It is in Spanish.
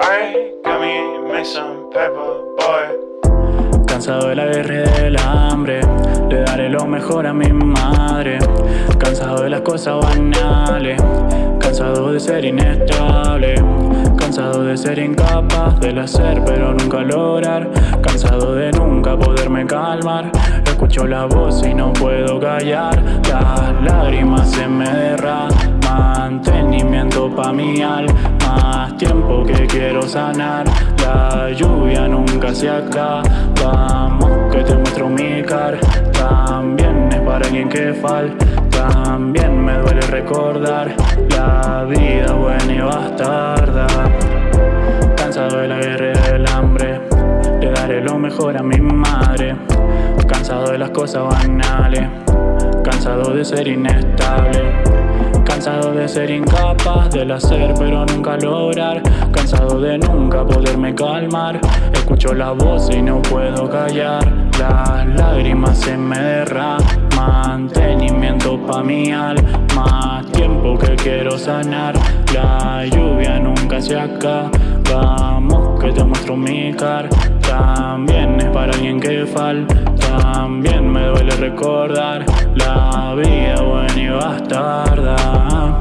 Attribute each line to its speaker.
Speaker 1: Got me, pepper, boy.
Speaker 2: Cansado de la guerra y del hambre Le daré lo mejor a mi madre. Cansado de las cosas banales Cansado de ser inestable. Cansado de ser incapaz del hacer pero nunca lograr. Cansado de nunca poderme calmar Escucho la voz y no puedo callar. Las lágrimas se me derraman. Mantenimiento pa' mi alma. Tiempo que quiero sanar. La lluvia nunca se acaba Vamos que te muestro mi cara. También es para alguien que falta. También me duele recordar. La vida buena y bastarda. Cansado de la guerra y del hambre. Le daré lo mejor a mi madre cosas banales. Cansado de ser inestable. Cansado de ser incapaz del hacer pero nunca lograr. Cansado de nunca poderme calmar. Escucho la voz y no puedo callar. Las lágrimas se me derraman. Mantenimiento pa' mi alma Tiempo que quiero sanar. La lluvia nunca se acaba. Vamos que te muestro mi cara. También es para alguien que falta recordar. La vida buena y bastarda